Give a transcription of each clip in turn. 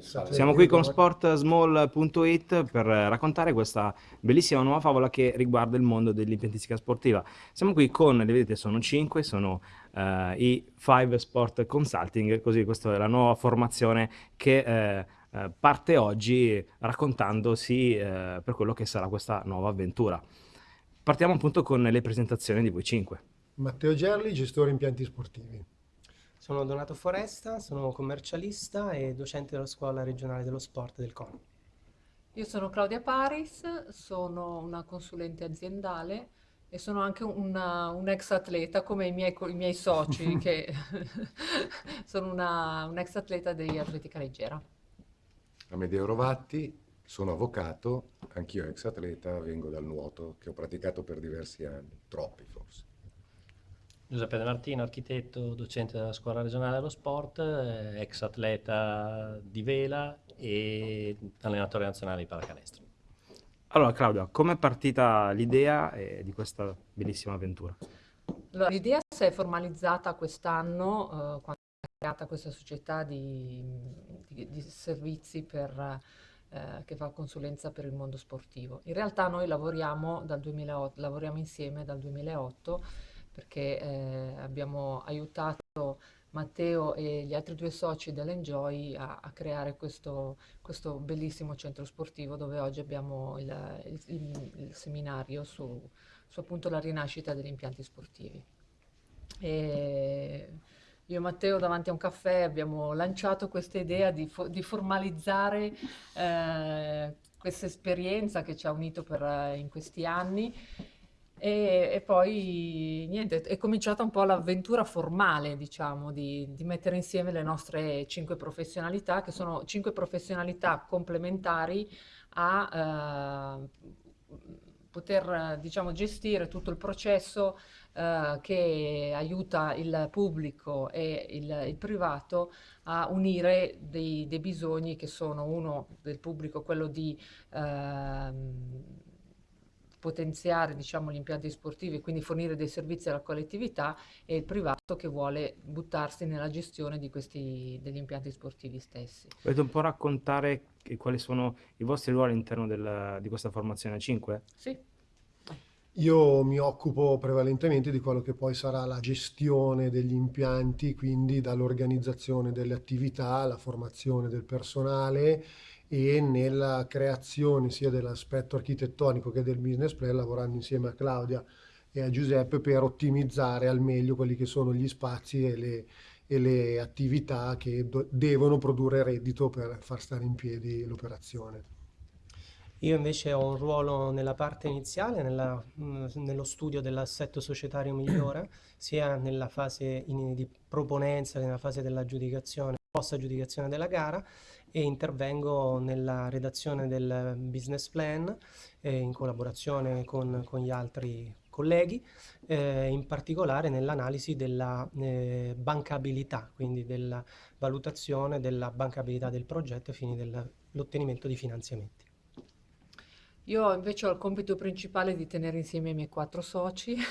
Siamo qui con sportsmall.it per raccontare questa bellissima nuova favola che riguarda il mondo dell'impiantistica sportiva. Siamo qui con, le vedete, sono cinque, sono uh, i Five Sport Consulting, così questa è la nuova formazione che uh, parte oggi raccontandosi uh, per quello che sarà questa nuova avventura. Partiamo appunto con le presentazioni di voi cinque. Matteo Gerli, gestore impianti sportivi. Sono Donato Foresta, sono commercialista e docente della scuola regionale dello sport del CON. Io sono Claudia Paris, sono una consulente aziendale e sono anche una, un ex atleta come i miei, i miei soci che sono una, un ex atleta di atletica leggera. Amedeo Rovatti, sono avvocato, anch'io ex atleta, vengo dal nuoto che ho praticato per diversi anni, troppi forse. Giuseppe De Martino, architetto, docente della Scuola regionale dello sport, eh, ex atleta di vela e allenatore nazionale di pallacanestro. Allora Claudia, come è partita l'idea eh, di questa bellissima avventura? Allora, l'idea si è formalizzata quest'anno eh, quando è creata questa società di, di, di servizi per, eh, che fa consulenza per il mondo sportivo. In realtà noi lavoriamo, dal 2008, lavoriamo insieme dal 2008 perché eh, abbiamo aiutato Matteo e gli altri due soci dell'Enjoy a, a creare questo, questo, bellissimo centro sportivo dove oggi abbiamo il, il, il, il seminario su, su, appunto la rinascita degli impianti sportivi. E io e Matteo davanti a un caffè abbiamo lanciato questa idea di, fo di formalizzare eh, questa esperienza che ci ha unito per, eh, in questi anni e, e, poi niente, è cominciata un po' l'avventura formale, diciamo, di, di, mettere insieme le nostre cinque professionalità, che sono cinque professionalità complementari a eh, poter, diciamo, gestire tutto il processo eh, che aiuta il pubblico e il, il privato a unire dei, dei, bisogni che sono uno del pubblico, quello di... Eh, potenziare diciamo, gli impianti sportivi e quindi fornire dei servizi alla collettività e il privato che vuole buttarsi nella gestione di questi, degli impianti sportivi stessi. Volete un po' raccontare quali sono i vostri ruoli all'interno di questa formazione 5? Sì. Io mi occupo prevalentemente di quello che poi sarà la gestione degli impianti, quindi dall'organizzazione delle attività, la formazione del personale e nella creazione sia dell'aspetto architettonico che del business plan lavorando insieme a Claudia e a Giuseppe per ottimizzare al meglio quelli che sono gli spazi e le, e le attività che devono produrre reddito per far stare in piedi l'operazione. Io invece ho un ruolo nella parte iniziale, nella, nello studio dell'assetto societario migliore, sia nella fase in, di proponenza che nella fase dell'aggiudicazione, post aggiudicazione della gara e intervengo nella redazione del business plan eh, in collaborazione con, con, gli altri colleghi, eh, in particolare nell'analisi della eh, bancabilità, quindi della valutazione della bancabilità del progetto ai fini dell'ottenimento di finanziamenti. Io invece ho il compito principale di tenere insieme i miei quattro soci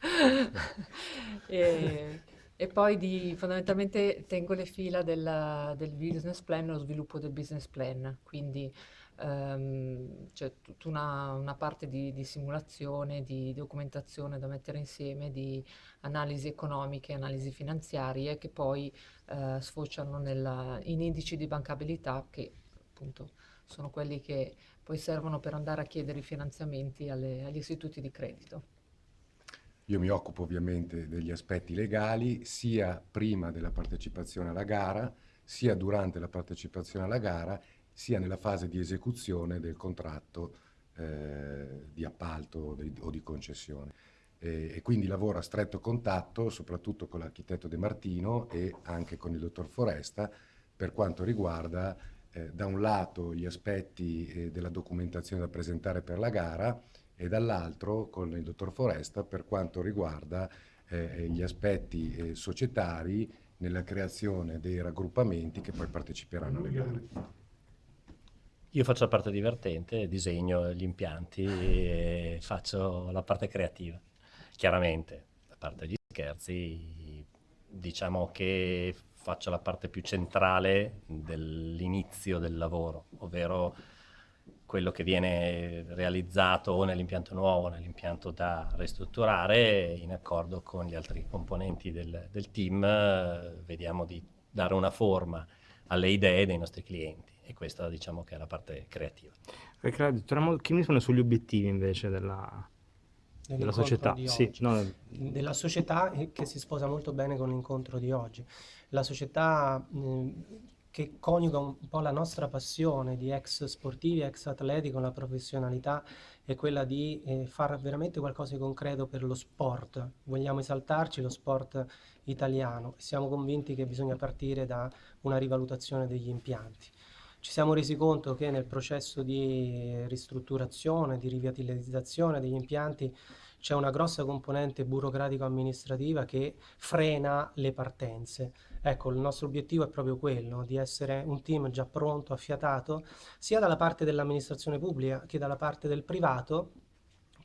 e, e poi di, fondamentalmente tengo le fila del, del business plan, lo sviluppo del business plan, quindi um, c'è tutta una, una, parte di, di, simulazione, di documentazione da mettere insieme, di analisi economiche, analisi finanziarie che poi uh, sfociano nella, in indici di bancabilità che appunto sono quelli che poi servono per andare a chiedere i finanziamenti alle, agli istituti di credito. Io mi occupo ovviamente degli aspetti legali sia prima della partecipazione alla gara, sia durante la partecipazione alla gara, sia nella fase di esecuzione del contratto eh, di appalto o di, o di concessione. E, e, quindi lavoro a stretto contatto soprattutto con l'architetto De Martino e anche con il dottor Foresta per quanto riguarda eh, da un lato gli aspetti eh, della documentazione da presentare per la gara e dall'altro con il dottor Foresta per quanto riguarda eh, gli aspetti eh, societari nella creazione dei raggruppamenti che poi parteciperanno alle gare. Io faccio la parte divertente, disegno gli impianti e faccio la parte creativa. Chiaramente, a parte gli scherzi, diciamo che faccia la parte più centrale dell'inizio del lavoro, ovvero quello che viene realizzato o nell'impianto nuovo o nell'impianto da ristrutturare in accordo con gli altri componenti del, del team eh, vediamo di dare una forma alle idee dei nostri clienti e questa diciamo che è la parte creativa. Torniamo che sugli obiettivi invece della, della società. Sì, no. Della società che si sposa molto bene con l'incontro di oggi. La società eh, che coniuga un po' la nostra passione di ex sportivi, ex atleti con la professionalità è quella di eh, fare veramente qualcosa di concreto per lo sport. Vogliamo esaltarci lo sport italiano siamo convinti che bisogna partire da una rivalutazione degli impianti. Ci siamo resi conto che nel processo di ristrutturazione, di rivitalizzazione degli impianti c'è una grossa componente burocratico-amministrativa che frena le partenze. Ecco, il nostro obiettivo è proprio quello, di essere un team già pronto, affiatato, sia dalla parte dell'amministrazione pubblica che dalla parte del privato,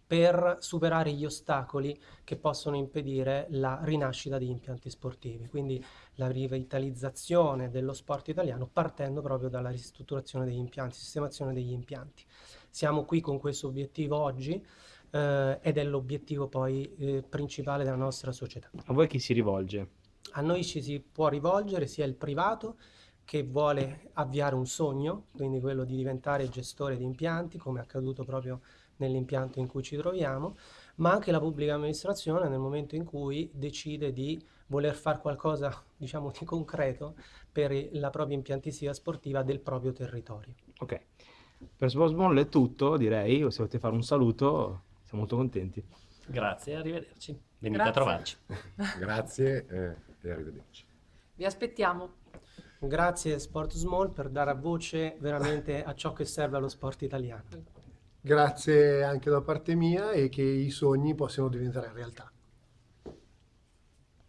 per superare gli ostacoli che possono impedire la rinascita degli impianti sportivi, quindi la rivitalizzazione dello sport italiano partendo proprio dalla ristrutturazione degli impianti, sistemazione degli impianti. Siamo qui con questo obiettivo oggi eh, ed è l'obiettivo poi eh, principale della nostra società. A voi chi si rivolge? A noi ci si può rivolgere sia il privato che vuole avviare un sogno, quindi quello di diventare gestore di impianti, come è accaduto proprio nell'impianto in cui ci troviamo, ma anche la pubblica amministrazione nel momento in cui decide di voler fare qualcosa, diciamo, di concreto per la propria impiantistica sportiva del proprio territorio. Ok, per Sportsball è tutto, direi, se volete fare un saluto, siamo molto contenti. Grazie, arrivederci. Venite Grazie. a trovarci. Grazie eh, e arrivederci. Vi aspettiamo. Grazie Sport Small per dare voce veramente a ciò che serve allo sport italiano. Grazie anche da parte mia e che i sogni possano diventare realtà.